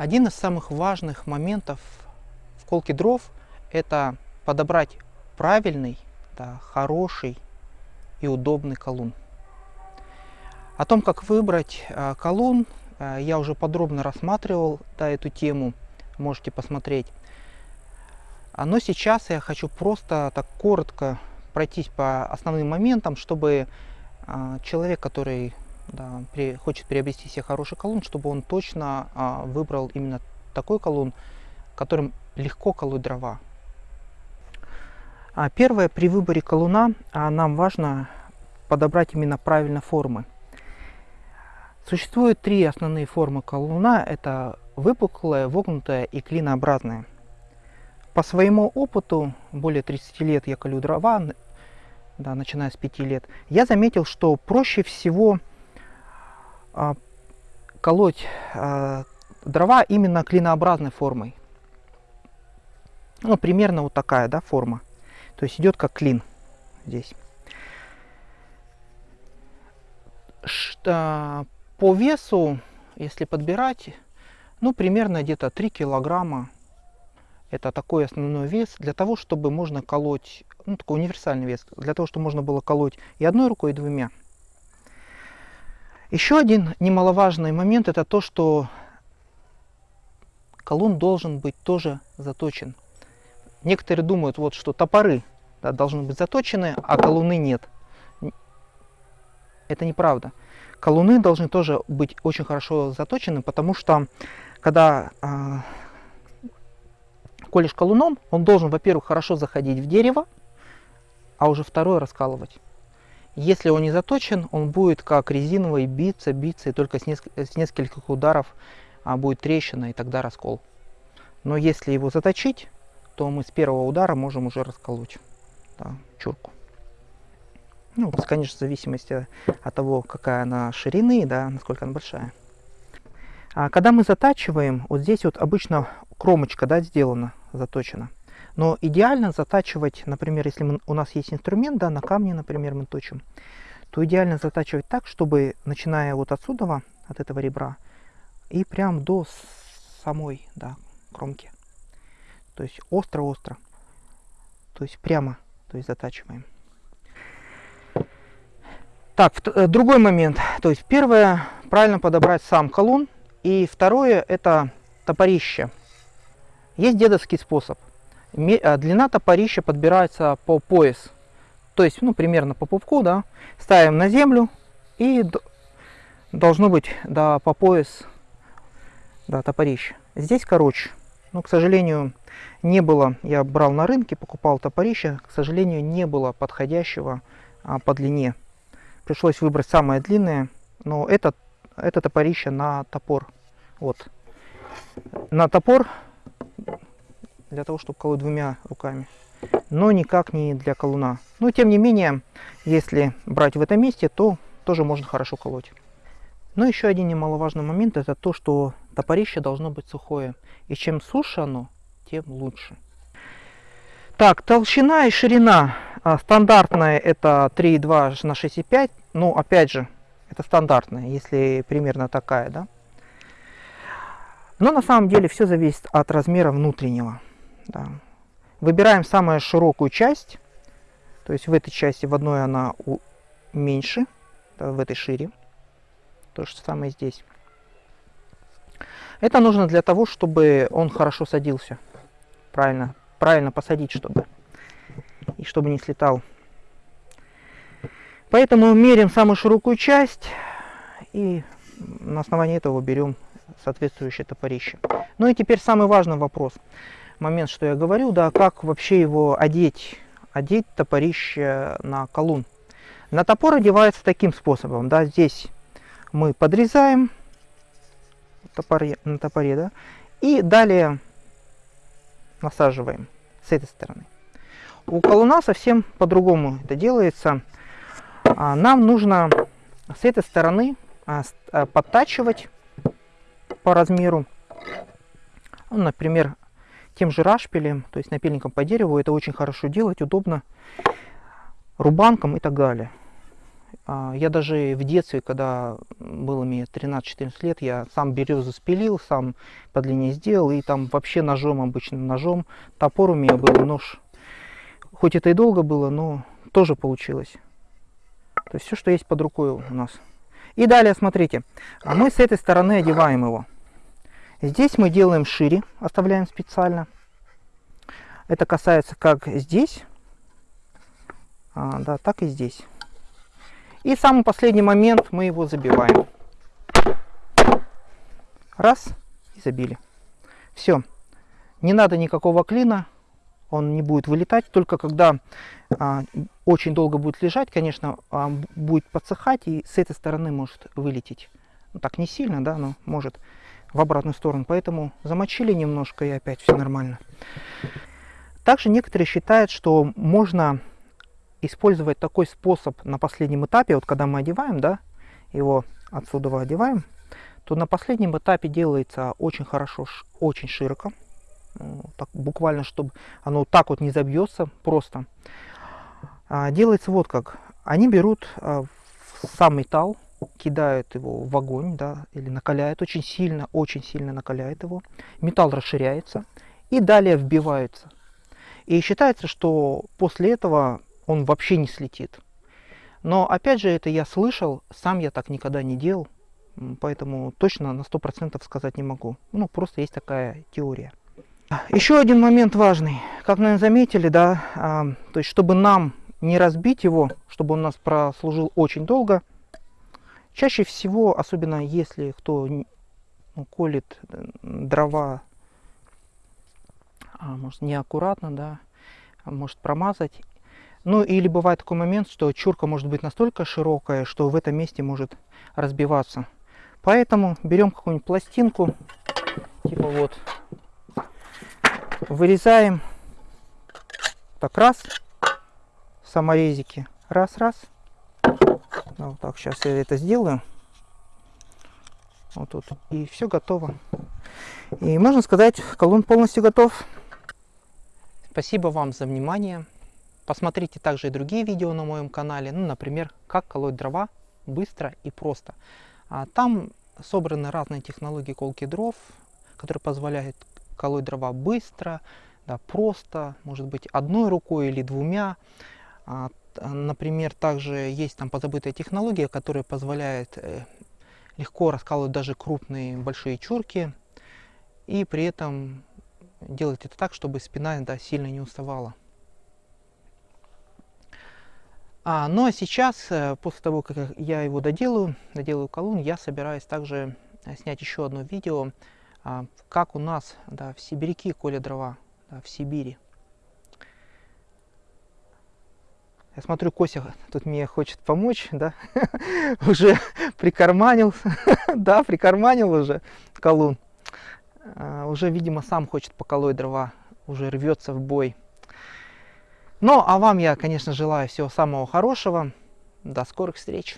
Один из самых важных моментов в колке дров – это подобрать правильный, да, хороший и удобный колун. О том, как выбрать э, колун, э, я уже подробно рассматривал да, эту тему, можете посмотреть. А, но сейчас я хочу просто так коротко пройтись по основным моментам, чтобы э, человек, который да, при, хочет приобрести себе хороший колун, чтобы он точно а, выбрал именно такой колун, которым легко колоть дрова. А первое, при выборе колуна а, нам важно подобрать именно правильно формы. Существует три основные формы колуна. Это выпуклая, вогнутая и клинообразная. По своему опыту, более 30 лет я колю дрова, да, начиная с 5 лет, я заметил, что проще всего колоть а, дрова именно клинообразной формой. Ну, примерно вот такая, да, форма. То есть идет как клин здесь. Что, по весу, если подбирать, ну, примерно где-то 3 килограмма. Это такой основной вес для того, чтобы можно колоть, ну, такой универсальный вес, для того, чтобы можно было колоть и одной рукой, и двумя. Еще один немаловажный момент это то, что колун должен быть тоже заточен. Некоторые думают, вот, что топоры да, должны быть заточены, а колуны нет. Это неправда. Колуны должны тоже быть очень хорошо заточены, потому что когда э, колешь колуном, он должен, во-первых, хорошо заходить в дерево, а уже второе раскалывать. Если он не заточен, он будет как резиновый биться, биться, и только с, неск с нескольких ударов а, будет трещина, и тогда раскол. Но если его заточить, то мы с первого удара можем уже расколоть да, чурку. Ну, конечно, в зависимости от того, какая она ширины, да, насколько она большая. А когда мы затачиваем, вот здесь вот обычно кромочка да, сделана, заточена. Но идеально затачивать, например, если мы, у нас есть инструмент, да, на камне, например, мы точим, то идеально затачивать так, чтобы, начиная вот отсюда, от этого ребра, и прям до самой да, кромки. То есть остро-остро. То есть прямо то есть затачиваем. Так, э, другой момент. То есть первое, правильно подобрать сам колун. И второе, это топорище. Есть дедовский способ. А, длина топорища подбирается по пояс. То есть, ну, примерно по пупку, да. Ставим на землю и должно быть, да, по пояс, да, топорище. Здесь короче. Но, к сожалению, не было, я брал на рынке, покупал топорище, к сожалению, не было подходящего а, по длине. Пришлось выбрать самое длинное, но это, это топорище на топор. Вот. На топор для того, чтобы колоть двумя руками, но никак не для колуна. Но тем не менее, если брать в этом месте, то тоже можно хорошо колоть. Но еще один немаловажный момент, это то, что топорище должно быть сухое. И чем суше оно, тем лучше. Так, толщина и ширина а, стандартная это 3,2 на 6,5. Ну, опять же, это стандартная, если примерно такая, да. Но на самом деле все зависит от размера внутреннего. Да. Выбираем самую широкую часть. То есть в этой части в одной она меньше, да, в этой шире. То же самое здесь. Это нужно для того, чтобы он хорошо садился. Правильно, правильно посадить, чтобы. И чтобы не слетал. Поэтому меряем самую широкую часть и на основании этого берем соответствующее топорище. Ну и теперь самый важный вопрос момент, что я говорю, да, как вообще его одеть, одеть топорище на колун. На топор одевается таким способом, да, здесь мы подрезаем топоре, на топоре, да, и далее насаживаем с этой стороны. У колуна совсем по-другому это делается. А, нам нужно с этой стороны а, а, подтачивать по размеру. Ну, например, тем же рашпилем, то есть напильником по дереву. Это очень хорошо делать, удобно, рубанком и так далее. А, я даже в детстве, когда было мне 13-14 лет, я сам березу спилил, сам по длине сделал, и там вообще ножом, обычным ножом, топор у меня был, нож. Хоть это и долго было, но тоже получилось. То есть все, что есть под рукой у нас. И далее, смотрите, мы с этой стороны одеваем его. Здесь мы делаем шире, оставляем специально. Это касается как здесь, а, да, так и здесь. И самый последний момент мы его забиваем. Раз, и забили. Все. Не надо никакого клина, он не будет вылетать, только когда а, очень долго будет лежать, конечно, а, будет подсыхать и с этой стороны может вылететь. Ну, так не сильно, да, но может в обратную сторону. Поэтому замочили немножко и опять все нормально. Также некоторые считают, что можно использовать такой способ на последнем этапе, вот когда мы одеваем, да, его отсюда одеваем, то на последнем этапе делается очень хорошо, очень широко, так, буквально, чтобы оно так вот не забьется просто. А, делается вот как. Они берут а, сам металл, кидают его в огонь, да, или накаляют очень сильно, очень сильно накаляют его. Металл расширяется и далее вбивается. И считается, что после этого он вообще не слетит. Но опять же, это я слышал, сам я так никогда не делал, поэтому точно на 100% сказать не могу. Ну, просто есть такая теория. Еще один момент важный. Как, наверное, заметили, да, а, то есть, чтобы нам не разбить его, чтобы он нас прослужил очень долго, чаще всего, особенно если кто ну, колет дрова, а, может, неаккуратно, да, может промазать. Ну или бывает такой момент, что чурка может быть настолько широкая, что в этом месте может разбиваться. Поэтому берем какую-нибудь пластинку, типа вот, вырезаем так раз саморезики раз раз вот так сейчас я это сделаю. Вот тут. И все готово. И можно сказать колун полностью готов. Спасибо вам за внимание. Посмотрите также и другие видео на моем канале. Ну например как колоть дрова быстро и просто а там собраны разные технологии колки дров которые позволяют колоть дрова быстро, да, просто, может быть, одной рукой или двумя. А, например, также есть там позабытая технология, которая позволяет э, легко раскалывать даже крупные большие чурки и при этом делать это так, чтобы спина да, сильно не уставала. А, ну а сейчас, э, после того, как я его доделаю, доделаю колонн, я собираюсь также э, снять еще одно видео, а, как у нас да, в сибиряки коли дрова, да, в Сибири. Я смотрю, Кося тут мне хочет помочь, да, уже прикарманил, да, прикарманил уже колун. А, уже, видимо, сам хочет поколоть дрова, уже рвется в бой. Ну, а вам я, конечно, желаю всего самого хорошего. До скорых встреч!